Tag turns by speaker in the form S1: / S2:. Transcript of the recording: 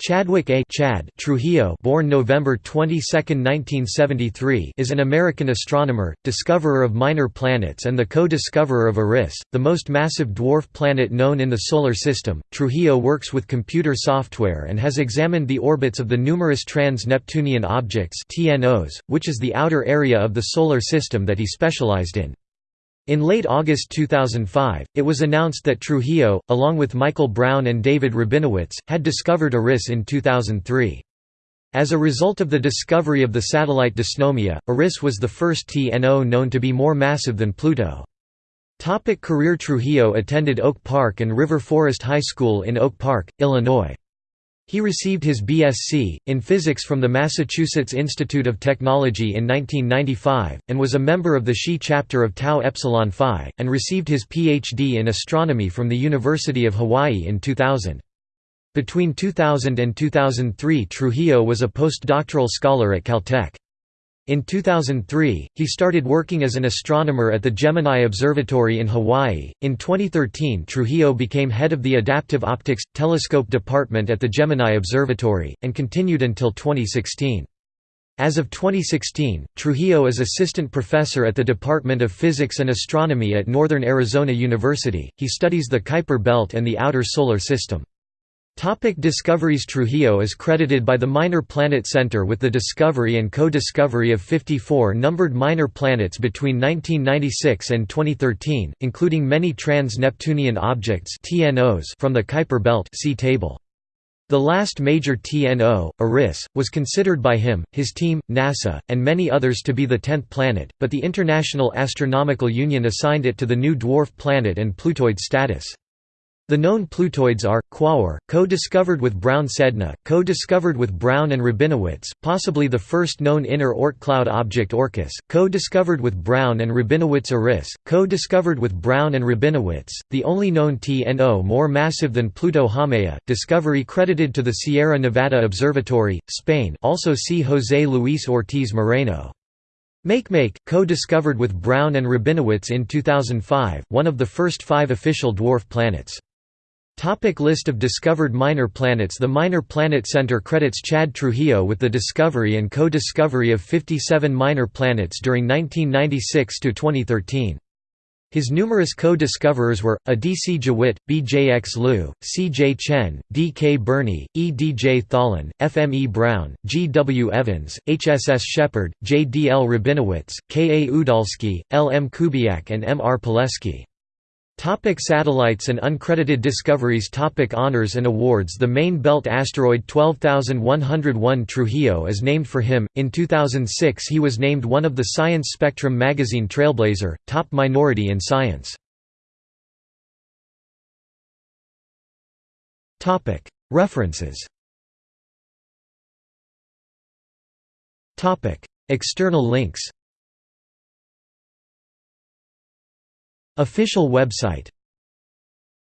S1: Chadwick A. Chad Trujillo born November 22, 1973 is an American astronomer, discoverer of minor planets and the co-discoverer of Eris, the most massive dwarf planet known in the Solar System. Trujillo works with computer software and has examined the orbits of the numerous trans-Neptunian objects TNOs, which is the outer area of the Solar System that he specialized in. In late August 2005, it was announced that Trujillo, along with Michael Brown and David Rabinowitz, had discovered Eris in 2003. As a result of the discovery of the satellite Dysnomia, Eris was the first TNO known to be more massive than Pluto. Topic career Trujillo attended Oak Park and River Forest High School in Oak Park, Illinois. He received his BSc, in physics from the Massachusetts Institute of Technology in 1995, and was a member of the Xi chapter of Tau Epsilon Phi, and received his Ph.D. in astronomy from the University of Hawaii in 2000. Between 2000 and 2003 Trujillo was a postdoctoral scholar at Caltech. In 2003, he started working as an astronomer at the Gemini Observatory in Hawaii. In 2013, Trujillo became head of the Adaptive Optics Telescope Department at the Gemini Observatory, and continued until 2016. As of 2016, Trujillo is assistant professor at the Department of Physics and Astronomy at Northern Arizona University. He studies the Kuiper Belt and the outer solar system. Topic discoveries Trujillo is credited by the Minor Planet Center with the discovery and co-discovery of 54 numbered minor planets between 1996 and 2013, including many trans-Neptunian objects from the Kuiper Belt see table. The last major TNO, Eris, was considered by him, his team, NASA, and many others to be the tenth planet, but the International Astronomical Union assigned it to the new dwarf planet and Plutoid status. The known Plutoids are, Quaoar, co-discovered with Brown-Sedna, co-discovered with Brown and Rabinowitz, possibly the first known inner Oort cloud object Orcus, co-discovered with Brown and Rabinowitz Eris, co-discovered with Brown and Rabinowitz, the only known TNO more massive than Pluto Haumea, discovery credited to the Sierra Nevada Observatory, Spain also see José Luis Ortiz Moreno. Makemake, co-discovered with Brown and Rabinowitz in 2005, one of the first five official dwarf planets. Topic list of discovered minor planets The Minor Planet Center credits Chad Trujillo with the discovery and co-discovery of 57 minor planets during 1996 to 2013. His numerous co-discoverers were, A. D. C. Jewitt, B. J. X. Luu, C. J. Chen, D. K. Burney, E. D. J. Tholen, F. M. E. Brown, G. W. Evans, H. S. S. Sheppard, J. D. L. Rabinowitz, K. A. Udalski, L. M. Kubiak and M. R. Pileski. Topic satellites and uncredited discoveries Topic Honors and awards The main belt asteroid 12101 Trujillo is named for him. In 2006 he was named one of the Science Spectrum magazine Trailblazer, top minority in science. Topic References Topic External links Official website